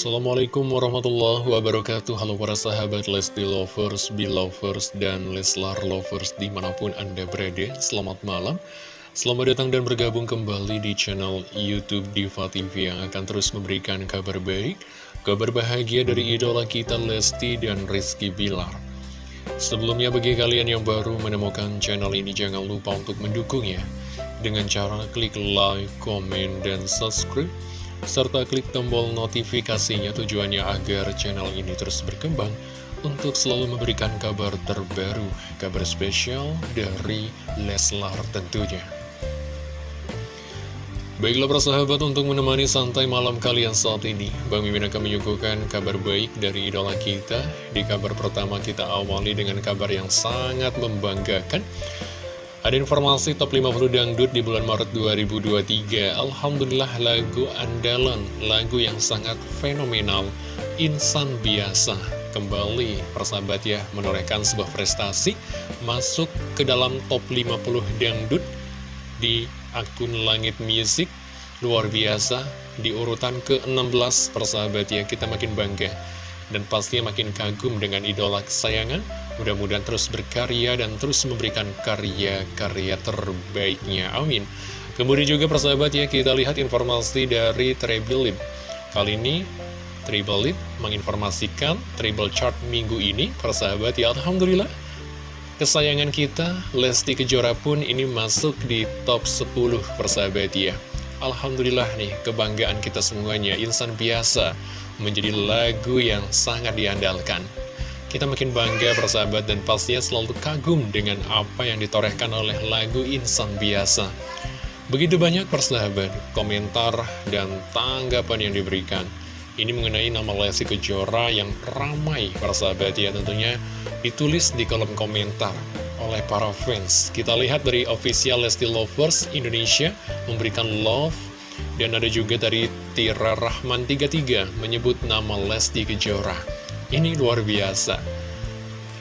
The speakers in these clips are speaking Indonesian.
Assalamualaikum warahmatullahi wabarakatuh. Halo para sahabat Lesti Lovers, Belovers, dan Leslar Lovers di mana pun Anda berada. Selamat malam. Selamat datang dan bergabung kembali di channel Youtube Diva TV Yang akan terus memberikan kabar baik Kabar bahagia dari idola kita Lesti dan Rizky Bilar. Sebelumnya bagi kalian yang baru menemukan channel ini Jangan lupa untuk mendukungnya. Dengan cara klik like, komen, dan subscribe serta klik tombol notifikasinya tujuannya agar channel ini terus berkembang untuk selalu memberikan kabar terbaru, kabar spesial dari Leslar tentunya. Baiklah persahabat untuk menemani santai malam kalian saat ini Bang Mimin akan menyuguhkan kabar baik dari idola kita Di kabar pertama kita awali dengan kabar yang sangat membanggakan ada informasi top 50 dangdut di bulan Maret 2023 Alhamdulillah lagu andalan, lagu yang sangat fenomenal Insan Biasa. Kembali persahabat ya menorehkan sebuah prestasi Masuk ke dalam top 50 dangdut di akun Langit Music. Luar biasa di urutan ke-16 persahabat ya kita makin bangga. Dan pastinya makin kagum dengan idola kesayangan Mudah-mudahan terus berkarya dan terus memberikan karya-karya terbaiknya. Amin. Kemudian juga persahabat ya, kita lihat informasi dari Treble Kali ini Treble menginformasikan Treble Chart minggu ini, persahabat ya, Alhamdulillah. Kesayangan kita, Lesti Kejora pun ini masuk di top 10 persahabat ya. Alhamdulillah nih, kebanggaan kita semuanya, insan biasa, menjadi lagu yang sangat diandalkan. Kita makin bangga persahabat dan pastinya selalu kagum dengan apa yang ditorehkan oleh lagu Insan Biasa. Begitu banyak persahabat, komentar, dan tanggapan yang diberikan. Ini mengenai nama Lesti Kejora yang ramai persahabat ya tentunya ditulis di kolom komentar oleh para fans. Kita lihat dari official Lesti Lovers Indonesia memberikan love dan ada juga dari Tira Rahman 33 menyebut nama Lesti Kejora. Ini luar biasa.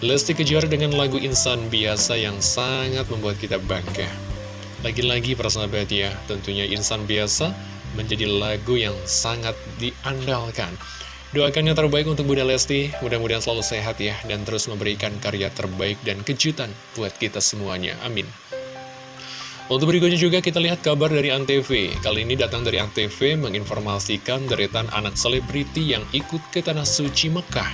Lesti kejar dengan lagu Insan Biasa yang sangat membuat kita bangga. Lagi-lagi persahabat ya, tentunya Insan Biasa menjadi lagu yang sangat diandalkan. Doakan yang terbaik untuk Bunda Lesti, mudah-mudahan selalu sehat ya, dan terus memberikan karya terbaik dan kejutan buat kita semuanya. Amin. Untuk berikutnya juga kita lihat kabar dari Antv. Kali ini datang dari Antv menginformasikan deretan anak selebriti yang ikut ke Tanah Suci Mekah.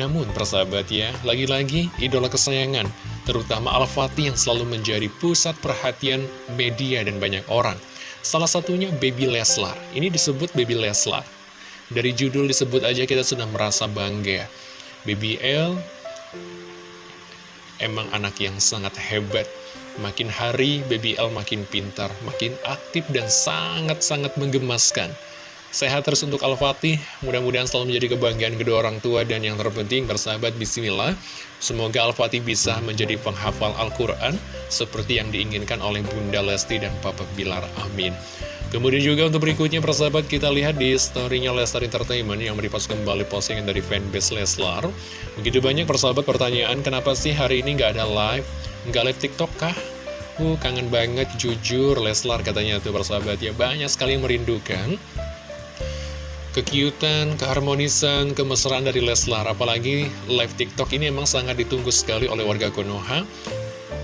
Namun persahabat ya, lagi-lagi idola kesayangan, terutama Al-Fatih yang selalu menjadi pusat perhatian media dan banyak orang. Salah satunya Baby Leslar. Ini disebut Baby Leslar. Dari judul disebut aja kita sudah merasa bangga. Baby L emang anak yang sangat hebat Makin hari Baby L makin pintar, makin aktif dan sangat-sangat menggemaskan. Sehat terus untuk Al-Fatih, mudah-mudahan selalu menjadi kebanggaan kedua orang tua dan yang terpenting bersahabat bismillah. Semoga Al-Fatih bisa menjadi penghafal Al-Quran seperti yang diinginkan oleh Bunda Lesti dan Papa Bilar. Amin. Kemudian juga untuk berikutnya persahabat kita lihat di storynya Entertainment yang meripas kembali postingan dari fanbase Leslar. Begitu banyak persahabat pertanyaan kenapa sih hari ini nggak ada live Nggak live TikTok kah? Uh, kangen banget jujur Leslar katanya tuh persahabat ya. Banyak sekali yang merindukan Kekiutan, keharmonisan, kemesraan dari Leslar. Apalagi live TikTok ini emang sangat ditunggu sekali oleh warga Konoha.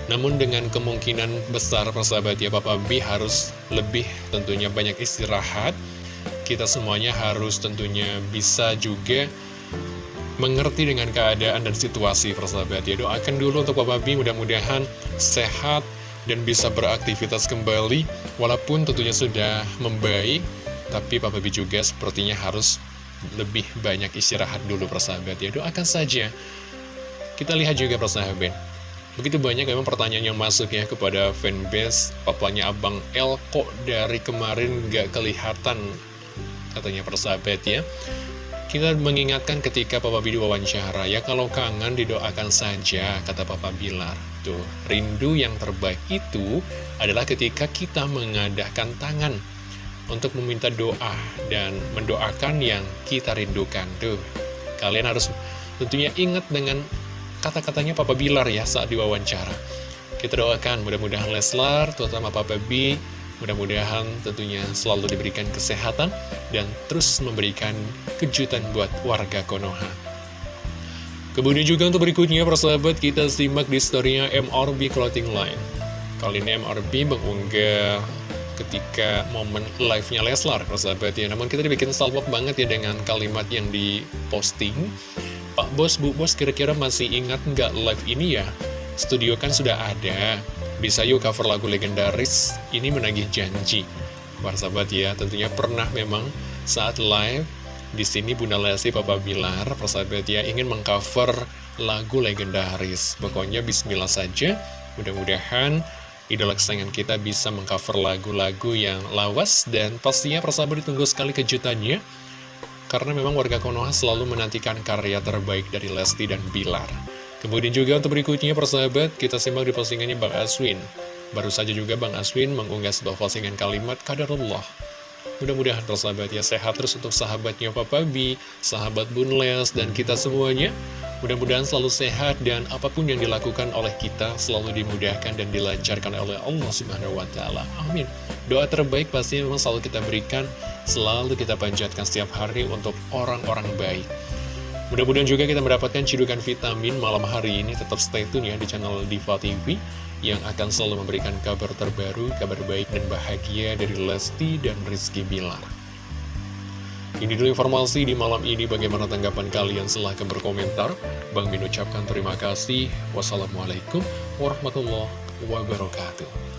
Namun dengan kemungkinan besar persahabat ya Papa B harus lebih tentunya banyak istirahat. Kita semuanya harus tentunya bisa juga mengerti dengan keadaan dan situasi persahabat ya. Doakan dulu untuk Papa B mudah-mudahan sehat dan bisa beraktivitas kembali walaupun tentunya sudah membaik tapi Papa B juga sepertinya harus lebih banyak istirahat dulu persahabat ya doakan saja. Kita lihat juga persahabat begitu banyak memang pertanyaan yang masuk ya kepada fanbase papanya Abang El kok dari kemarin gak kelihatan? Katanya persahabat ya kita mengingatkan ketika Papa B wawancara, ya kalau kangen didoakan saja, kata Papa Bilar. Tuh, rindu yang terbaik itu adalah ketika kita mengadahkan tangan untuk meminta doa dan mendoakan yang kita rindukan. Tuh, kalian harus tentunya ingat dengan kata-katanya Papa Bilar ya saat diwawancara. Kita doakan mudah-mudahan Leslar, terutama Papa B, Mudah-mudahan tentunya selalu diberikan kesehatan dan terus memberikan kejutan buat warga Konoha. Kemudian juga untuk berikutnya, persahabat, kita simak di storynya MRB Clothing Line. Kali ini MRB mengunggah ketika momen live-nya Leslar, persahabat ya. Namun kita dibikin salpok banget ya dengan kalimat yang diposting. Pak Bos, Bu Bos, kira-kira masih ingat nggak live ini ya? Studio kan sudah ada, bisa yuk cover lagu legendaris, ini menagih janji. Persahabat ya, tentunya pernah memang saat live, di sini Bunda Lesti Papa Bilar, persahabat ya, ingin mengcover lagu legendaris. Pokoknya bismillah saja, mudah-mudahan idola kesayangan kita bisa mengcover lagu-lagu yang lawas dan pastinya persahabat ditunggu sekali kejutannya karena memang warga Konoha selalu menantikan karya terbaik dari Lesti dan Bilar. Kemudian juga untuk berikutnya persahabat kita simak di postingannya Bang Aswin. Baru saja juga Bang Aswin mengunggah sebuah postingan kalimat Kadarullah. Mudah-mudahan persahabat ya sehat terus untuk sahabatnya Papa B, sahabat Bunles, dan kita semuanya. Mudah-mudahan selalu sehat dan apa pun yang dilakukan oleh kita selalu dimudahkan dan dilancarkan oleh Allah Subhanahu wa taala. Amin. Doa terbaik pasti memang selalu kita berikan, selalu kita panjatkan setiap hari untuk orang-orang baik. Mudah-mudahan juga kita mendapatkan cidukan vitamin malam hari ini. Tetap stay tune ya di channel Diva TV yang akan selalu memberikan kabar terbaru, kabar baik dan bahagia dari Lesti dan Rizky Bilar. Ini dulu informasi di malam ini bagaimana tanggapan kalian silahkan berkomentar. Bang Min ucapkan terima kasih. Wassalamualaikum warahmatullahi wabarakatuh.